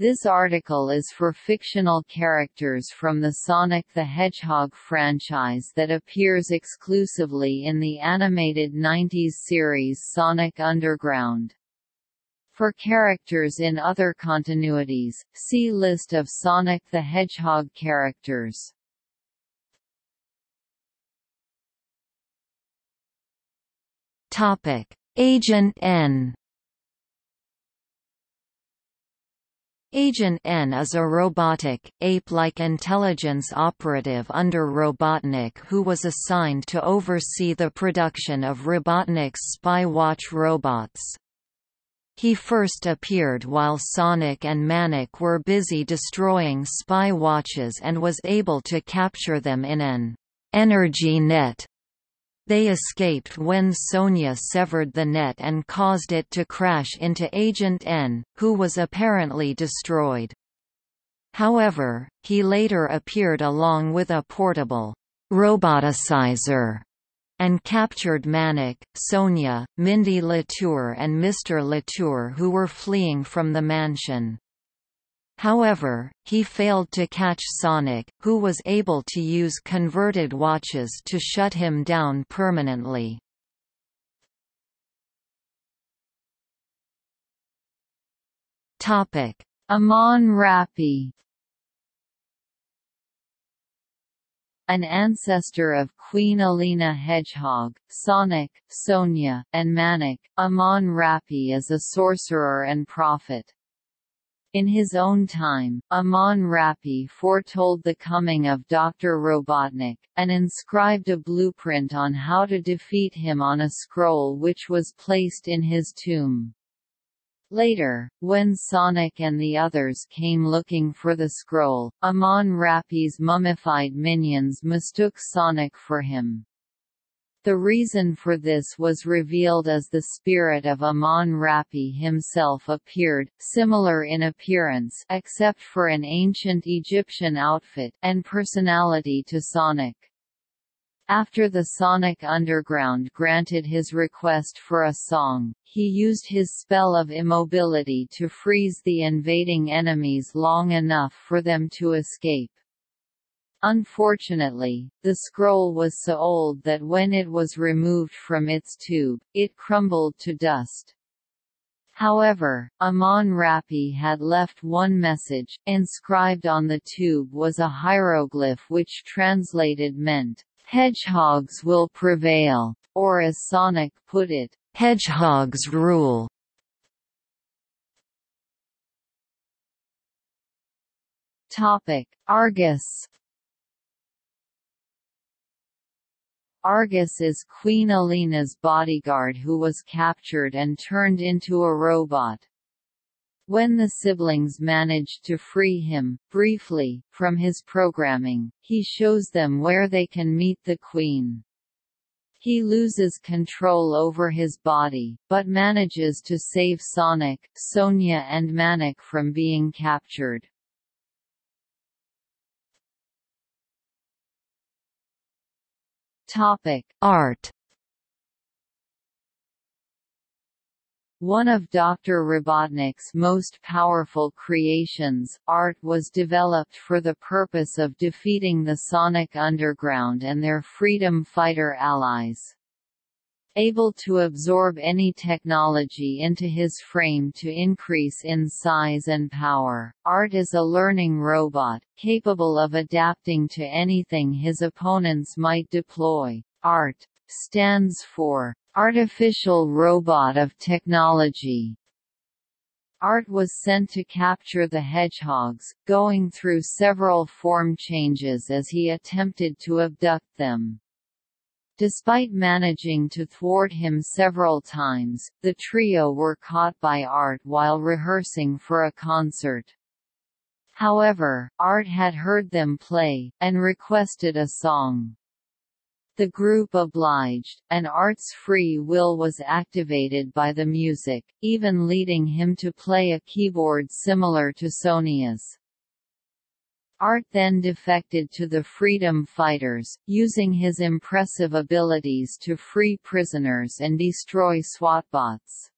This article is for fictional characters from the Sonic the Hedgehog franchise that appears exclusively in the animated 90s series Sonic Underground. For characters in other continuities, see List of Sonic the Hedgehog characters. Agent N Agent N is a robotic, ape-like intelligence operative under Robotnik who was assigned to oversee the production of Robotnik's spy watch robots. He first appeared while Sonic and Manic were busy destroying spy watches and was able to capture them in an energy net they escaped when Sonia severed the net and caused it to crash into Agent N, who was apparently destroyed. However, he later appeared along with a portable roboticizer and captured Manic, Sonia, Mindy Latour and Mr. Latour who were fleeing from the mansion. However, he failed to catch Sonic, who was able to use converted watches to shut him down permanently. Amon-Rapi an ancestor of Queen Alina Hedgehog, Sonic, Sonia, and Manic, Amon-Rapi is a sorcerer and prophet. In his own time, Amon-Rapi foretold the coming of Dr. Robotnik, and inscribed a blueprint on how to defeat him on a scroll which was placed in his tomb. Later, when Sonic and the others came looking for the scroll, Amon-Rapi's mummified minions mistook Sonic for him. The reason for this was revealed as the spirit of Amon-Rapi himself appeared, similar in appearance except for an ancient Egyptian outfit and personality to Sonic. After the Sonic Underground granted his request for a song, he used his spell of immobility to freeze the invading enemies long enough for them to escape. Unfortunately, the scroll was so old that when it was removed from its tube, it crumbled to dust. However, Amon-Rapi had left one message, inscribed on the tube was a hieroglyph which translated meant, "'Hedgehogs will prevail'", or as Sonic put it, "'Hedgehogs rule'". Topic: Argus Argus is Queen Alina's bodyguard who was captured and turned into a robot. When the siblings manage to free him, briefly, from his programming, he shows them where they can meet the Queen. He loses control over his body, but manages to save Sonic, Sonia and Manic from being captured. Topic: Art. One of Dr. Robotnik's most powerful creations, Art was developed for the purpose of defeating the Sonic Underground and their freedom fighter allies. Able to absorb any technology into his frame to increase in size and power, Art is a learning robot, capable of adapting to anything his opponents might deploy. ART stands for Artificial Robot of Technology. Art was sent to capture the hedgehogs, going through several form changes as he attempted to abduct them. Despite managing to thwart him several times, the trio were caught by Art while rehearsing for a concert. However, Art had heard them play, and requested a song. The group obliged, and Art's free will was activated by the music, even leading him to play a keyboard similar to Sonia's. Art then defected to the freedom fighters, using his impressive abilities to free prisoners and destroy SWATbots.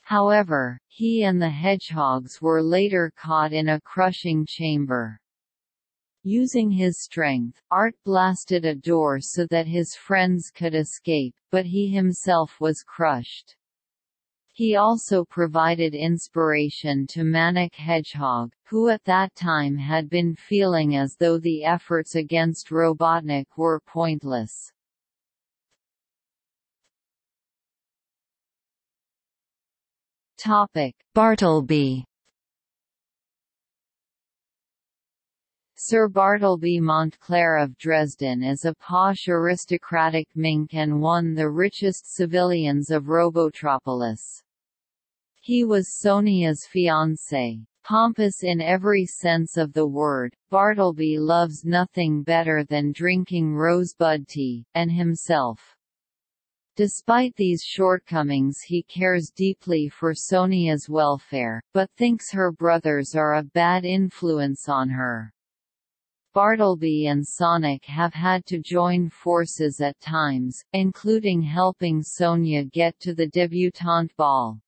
However, he and the hedgehogs were later caught in a crushing chamber. Using his strength, Art blasted a door so that his friends could escape, but he himself was crushed. He also provided inspiration to Manic Hedgehog, who at that time had been feeling as though the efforts against Robotnik were pointless. Bartleby Sir Bartleby Montclair of Dresden is a posh aristocratic mink and one of the richest civilians of Robotropolis. He was Sonia's fiancé. Pompous in every sense of the word, Bartleby loves nothing better than drinking rosebud tea, and himself. Despite these shortcomings he cares deeply for Sonia's welfare, but thinks her brothers are a bad influence on her. Bartleby and Sonic have had to join forces at times, including helping Sonia get to the debutante ball.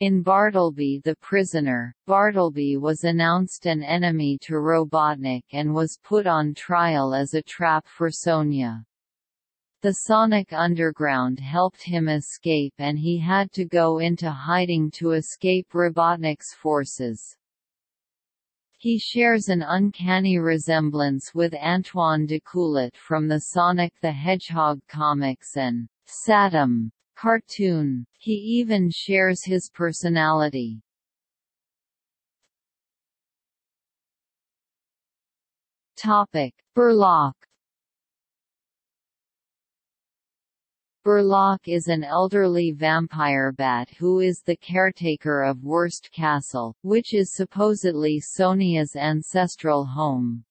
In Bartleby the Prisoner, Bartleby was announced an enemy to Robotnik and was put on trial as a trap for Sonia. The Sonic Underground helped him escape and he had to go into hiding to escape Robotnik's forces. He shares an uncanny resemblance with Antoine D'Coolette from the Sonic the Hedgehog comics and Satam cartoon. He even shares his personality. Topic: Burlock Burlock is an elderly vampire bat who is the caretaker of Worst Castle, which is supposedly Sonia's ancestral home.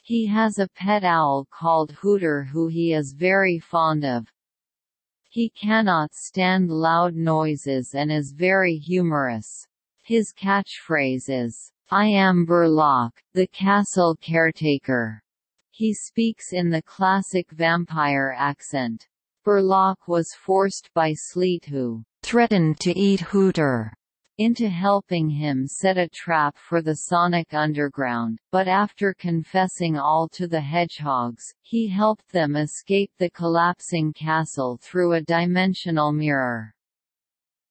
He has a pet owl called Hooter who he is very fond of. He cannot stand loud noises and is very humorous. His catchphrase is, I am Burlock, the castle caretaker. He speaks in the classic vampire accent. Burlock was forced by Sleet who threatened to eat Hooter into helping him set a trap for the Sonic Underground, but after confessing all to the hedgehogs, he helped them escape the collapsing castle through a dimensional mirror.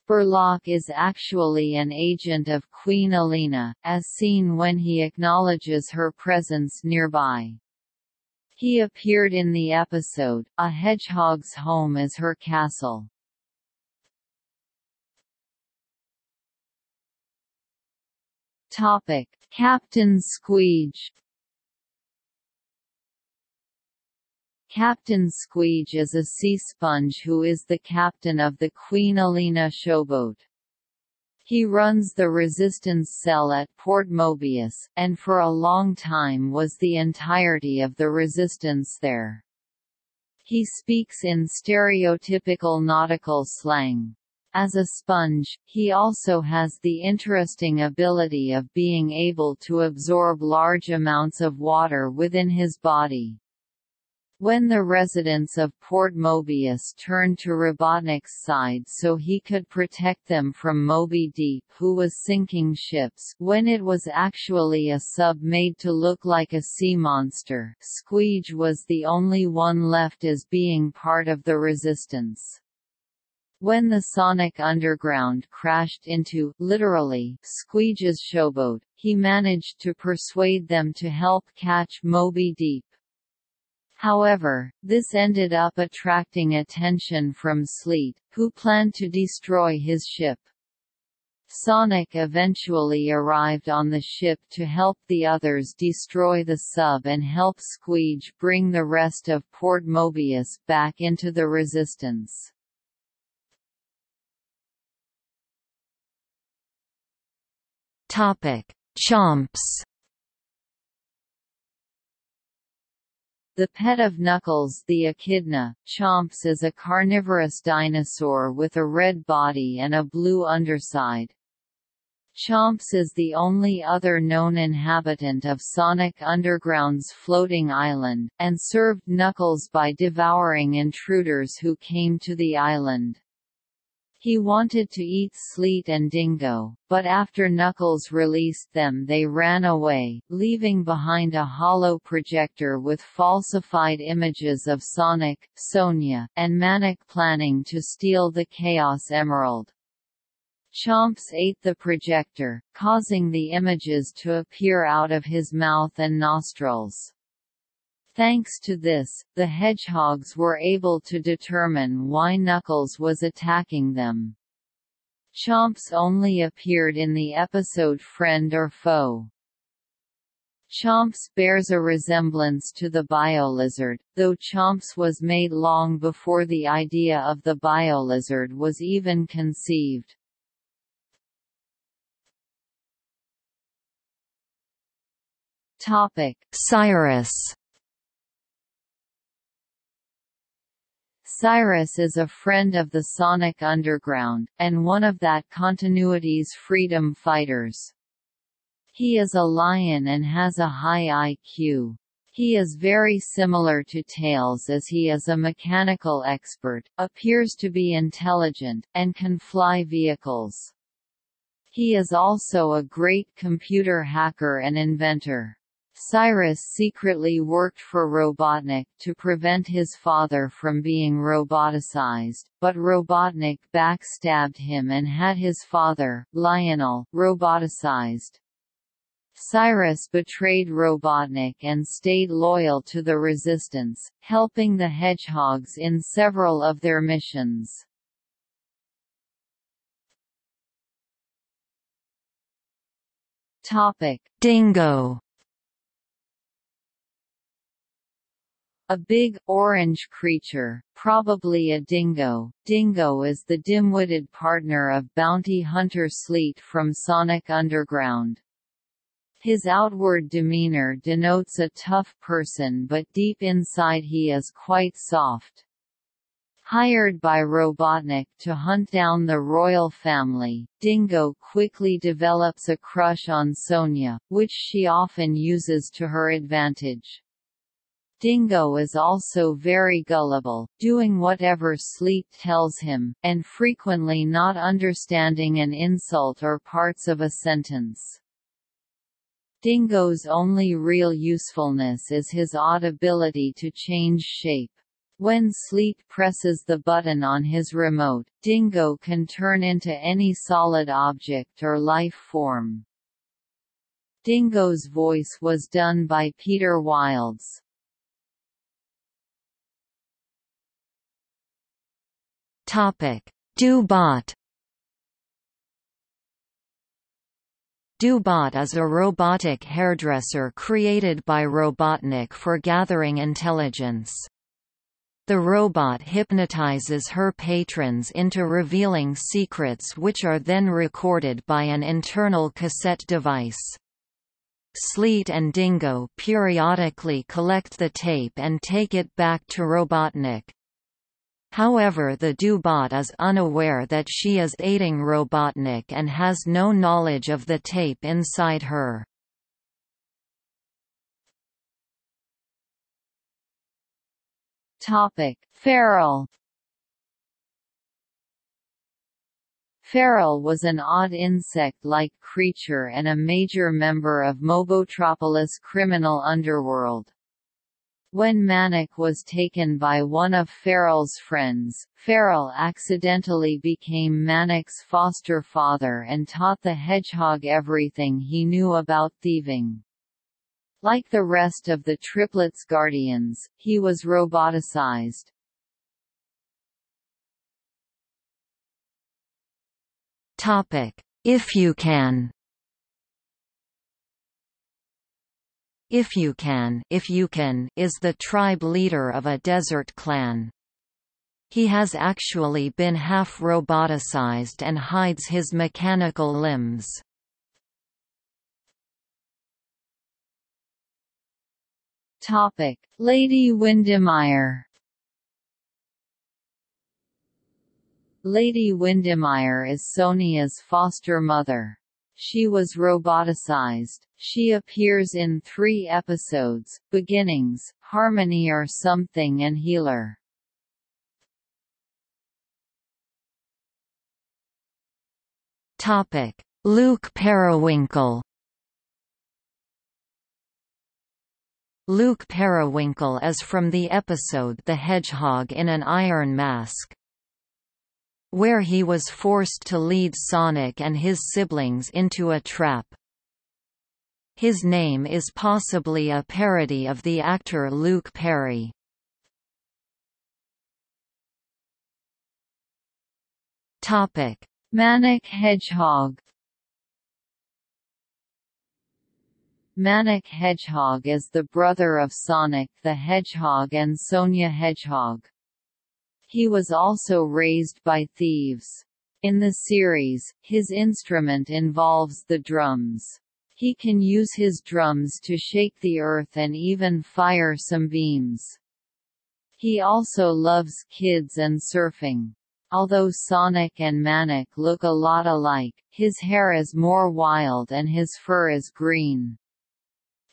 Burlock is actually an agent of Queen Alina, as seen when he acknowledges her presence nearby. He appeared in the episode, A Hedgehog's Home is Her Castle. Topic: Captain Squeege Captain Squeege is a sea sponge who is the captain of the Queen Alina showboat. He runs the resistance cell at Port Mobius, and for a long time was the entirety of the resistance there. He speaks in stereotypical nautical slang. As a sponge, he also has the interesting ability of being able to absorb large amounts of water within his body. When the residents of Port Mobius turned to Robotnik's side so he could protect them from Moby Deep who was sinking ships when it was actually a sub made to look like a sea monster, Squeege was the only one left as being part of the resistance. When the Sonic Underground crashed into, literally, Squeege's showboat, he managed to persuade them to help catch Moby Deep. However, this ended up attracting attention from Sleet, who planned to destroy his ship. Sonic eventually arrived on the ship to help the others destroy the sub and help Squeege bring the rest of Port Mobius back into the Resistance. Chomps The pet of Knuckles the echidna, Chomps is a carnivorous dinosaur with a red body and a blue underside. Chomps is the only other known inhabitant of Sonic Underground's floating island, and served Knuckles by devouring intruders who came to the island. He wanted to eat Sleet and Dingo, but after Knuckles released them they ran away, leaving behind a hollow projector with falsified images of Sonic, Sonia, and Manic planning to steal the Chaos Emerald. Chomps ate the projector, causing the images to appear out of his mouth and nostrils. Thanks to this, the hedgehogs were able to determine why Knuckles was attacking them. Chomps only appeared in the episode Friend or Foe. Chomps bears a resemblance to the biolizard, though Chomps was made long before the idea of the biolizard was even conceived. Topic: Cyrus Cyrus is a friend of the Sonic Underground, and one of that continuity's freedom fighters. He is a lion and has a high IQ. He is very similar to Tails as he is a mechanical expert, appears to be intelligent, and can fly vehicles. He is also a great computer hacker and inventor. Cyrus secretly worked for Robotnik to prevent his father from being roboticized, but Robotnik backstabbed him and had his father, Lionel, roboticized. Cyrus betrayed Robotnik and stayed loyal to the Resistance, helping the Hedgehogs in several of their missions. Topic: Dingo A big, orange creature, probably a dingo. Dingo is the dim-witted partner of bounty hunter Sleet from Sonic Underground. His outward demeanor denotes a tough person but deep inside he is quite soft. Hired by Robotnik to hunt down the royal family, Dingo quickly develops a crush on Sonia, which she often uses to her advantage. Dingo is also very gullible, doing whatever Sleet tells him, and frequently not understanding an insult or parts of a sentence. Dingo's only real usefulness is his odd ability to change shape. When Sleet presses the button on his remote, Dingo can turn into any solid object or life form. Dingo's voice was done by Peter Wilds. Topic: Dubot. DoBot is a robotic hairdresser created by Robotnik for gathering intelligence. The robot hypnotizes her patrons into revealing secrets which are then recorded by an internal cassette device. Sleet and Dingo periodically collect the tape and take it back to Robotnik. However the Dubot is unaware that she is aiding Robotnik and has no knowledge of the tape inside her. Topic: Feral Feral was an odd insect-like creature and a major member of Mobotropolis' criminal underworld. When Manic was taken by one of Feral's friends, Feral accidentally became Manic's foster father and taught the hedgehog everything he knew about thieving. Like the rest of the triplets' guardians, he was roboticized. If you can If you can, if you can, is the tribe leader of a desert clan. He has actually been half roboticized and hides his mechanical limbs. Topic: Lady Windermere. Lady Windermere is Sonia's foster mother. She was roboticized. She appears in three episodes, Beginnings, Harmony or Something and Healer. Topic: Luke Periwinkle. Luke Periwinkle is from the episode The Hedgehog in an Iron Mask where he was forced to lead Sonic and his siblings into a trap. His name is possibly a parody of the actor Luke Perry. Topic: Manic Hedgehog. Manic Hedgehog is the brother of Sonic the Hedgehog and Sonia Hedgehog. He was also raised by thieves. In the series, his instrument involves the drums. He can use his drums to shake the earth and even fire some beams. He also loves kids and surfing. Although Sonic and Manic look a lot alike, his hair is more wild and his fur is green.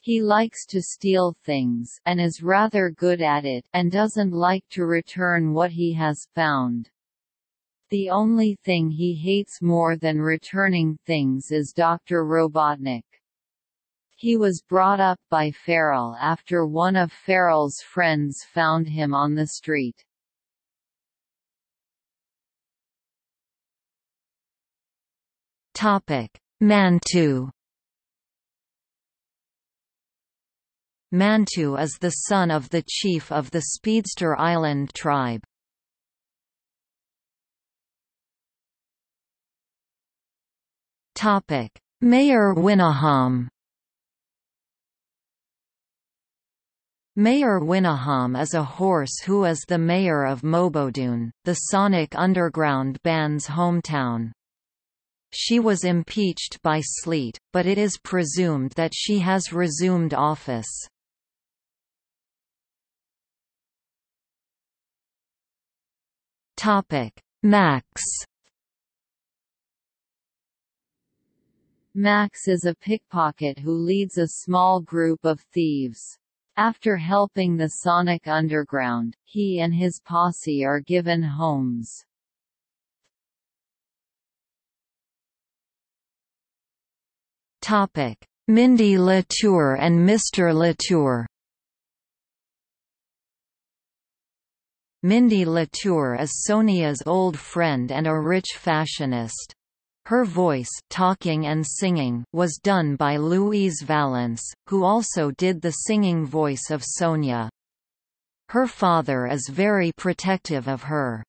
He likes to steal things and is rather good at it and doesn't like to return what he has found. The only thing he hates more than returning things is Dr. Robotnik. He was brought up by Farrell after one of Farrell's friends found him on the street. Topic: Mantu Mantu is the son of the chief of the Speedster Island tribe. Mayor Winnaham Mayor Winnaham is a horse who is the mayor of Mobodoon, the Sonic Underground band's hometown. She was impeached by Sleet, but it is presumed that she has resumed office. Topic: Max. Max is a pickpocket who leads a small group of thieves. After helping the Sonic Underground, he and his posse are given homes. Topic: Mindy Latour and Mr. Latour. Mindy Latour is Sonia's old friend and a rich fashionist. Her voice talking and singing was done by Louise Vallance, who also did the singing voice of Sonia. Her father is very protective of her.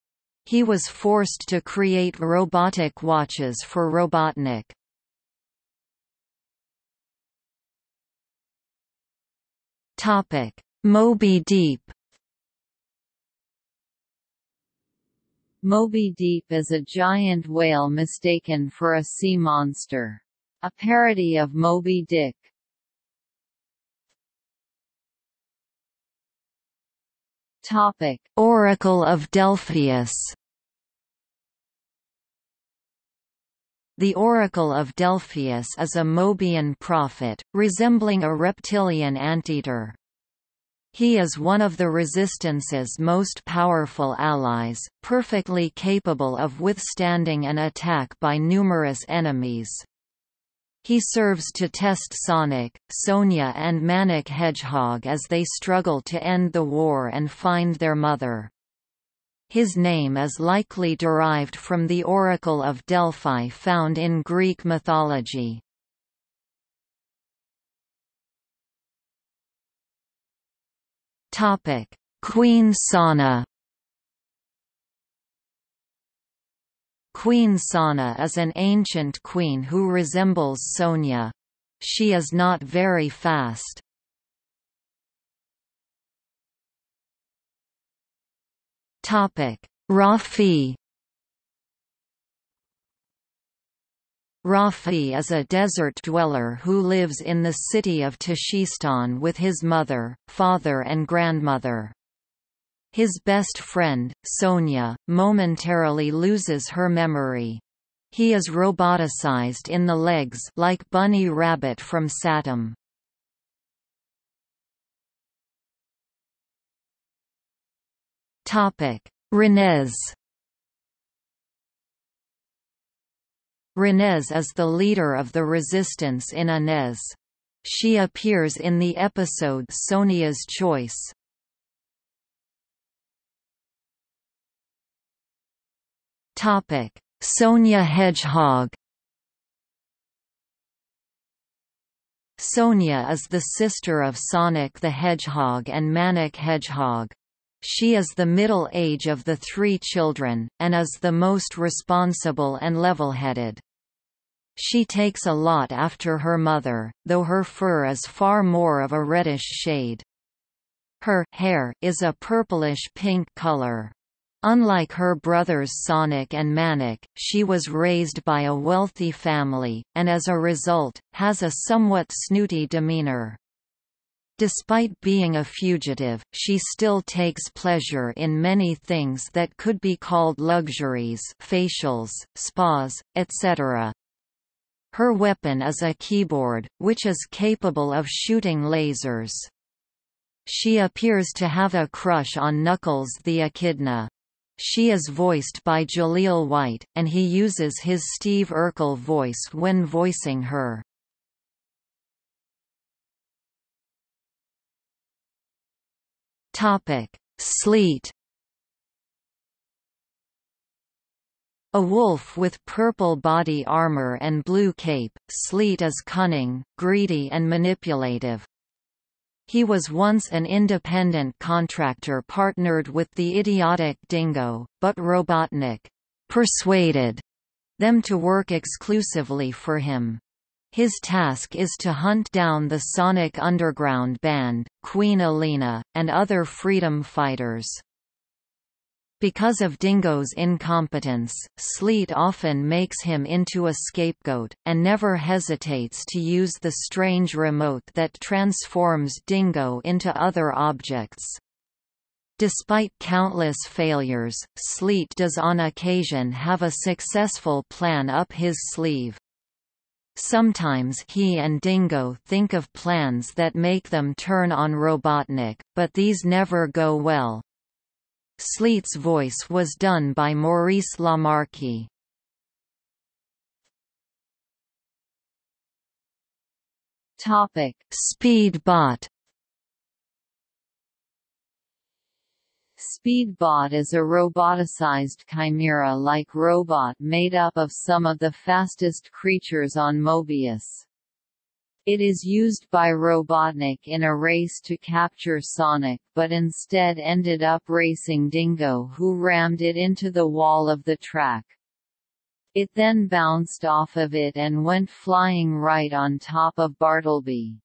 He was forced to create robotic watches for Robotnik. Moby Deep Moby Deep is a giant whale mistaken for a sea monster. A parody of Moby Dick. Topic: Oracle of Delphius. The Oracle of Delphius is a Mobian prophet, resembling a reptilian anteater. He is one of the Resistance's most powerful allies, perfectly capable of withstanding an attack by numerous enemies. He serves to test Sonic, Sonia and Manic Hedgehog as they struggle to end the war and find their mother. His name is likely derived from the Oracle of Delphi found in Greek mythology. Topic: Queen Sana. Queen Sana is an ancient queen who resembles Sonia. She is not very fast. Topic: Rafi. Rafi is a desert dweller who lives in the city of Tashistan with his mother, father and grandmother. His best friend, Sonia, momentarily loses her memory. He is roboticized in the legs like Bunny Rabbit from Satam. Renez Renez is the leader of the resistance in Anez. She appears in the episode Sonia's Choice. Topic: Sonia Hedgehog. Sonia is the sister of Sonic the Hedgehog and Manic Hedgehog. She is the middle age of the three children, and is the most responsible and level-headed. She takes a lot after her mother, though her fur is far more of a reddish shade. Her hair is a purplish-pink color. Unlike her brothers Sonic and Manic, she was raised by a wealthy family, and as a result, has a somewhat snooty demeanor. Despite being a fugitive, she still takes pleasure in many things that could be called luxuries facials, spas, etc. Her weapon is a keyboard, which is capable of shooting lasers. She appears to have a crush on Knuckles the Echidna. She is voiced by Jaleel White, and he uses his Steve Urkel voice when voicing her. Topic: Sleet. A wolf with purple body armor and blue cape, Sleet is cunning, greedy and manipulative. He was once an independent contractor partnered with the idiotic Dingo, but Robotnik persuaded them to work exclusively for him. His task is to hunt down the Sonic Underground Band, Queen Alina, and other freedom fighters. Because of Dingo's incompetence, Sleet often makes him into a scapegoat, and never hesitates to use the strange remote that transforms Dingo into other objects. Despite countless failures, Sleet does on occasion have a successful plan up his sleeve. Sometimes he and Dingo think of plans that make them turn on Robotnik, but these never go well. Sleet's voice was done by Maurice LaMarche. Topic: Speedbot. Speedbot is a roboticized chimera-like robot made up of some of the fastest creatures on Mobius. It is used by Robotnik in a race to capture Sonic but instead ended up racing Dingo who rammed it into the wall of the track. It then bounced off of it and went flying right on top of Bartleby.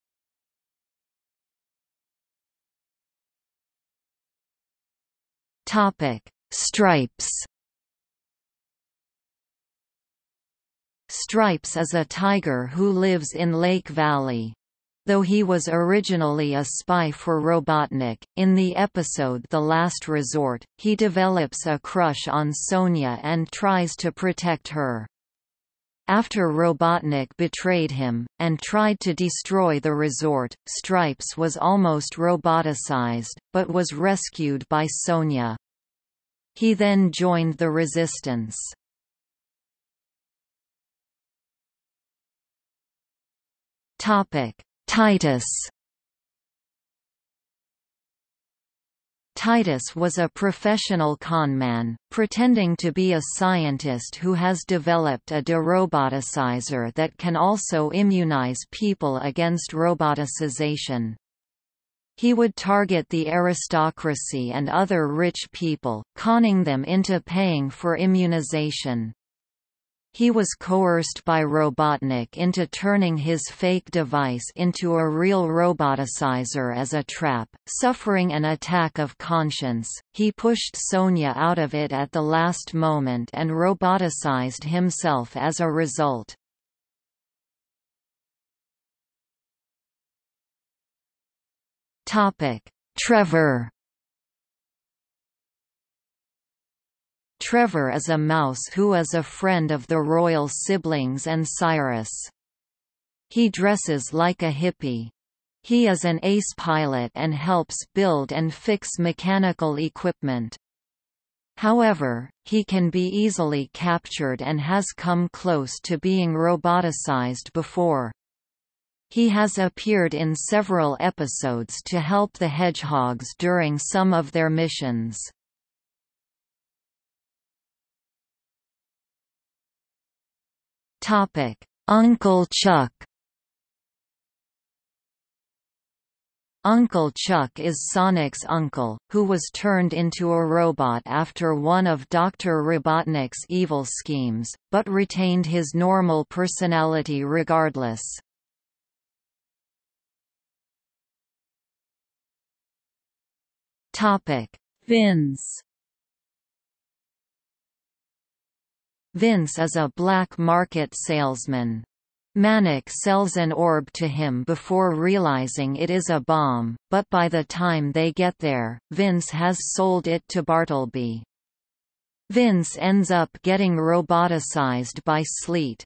Stripes Stripes is a tiger who lives in Lake Valley. Though he was originally a spy for Robotnik, in the episode The Last Resort, he develops a crush on Sonia and tries to protect her. After Robotnik betrayed him, and tried to destroy the resort, Stripes was almost roboticized, but was rescued by Sonia. He then joined the resistance. Topic: Titus. Titus was a professional conman, pretending to be a scientist who has developed a deroboticizer that can also immunize people against roboticization. He would target the aristocracy and other rich people, conning them into paying for immunization. He was coerced by Robotnik into turning his fake device into a real roboticizer as a trap. Suffering an attack of conscience, he pushed Sonia out of it at the last moment and roboticized himself as a result. Topic: Trevor Trevor is a mouse who is a friend of the royal siblings and Cyrus. He dresses like a hippie. He is an ace pilot and helps build and fix mechanical equipment. However, he can be easily captured and has come close to being roboticized before. He has appeared in several episodes to help the hedgehogs during some of their missions. Uncle Chuck Uncle Chuck is Sonic's uncle, who was turned into a robot after one of Dr. Robotnik's evil schemes, but retained his normal personality regardless. Topic: Vince Vince is a black market salesman. Manic sells an orb to him before realizing it is a bomb, but by the time they get there, Vince has sold it to Bartleby. Vince ends up getting roboticized by Sleet,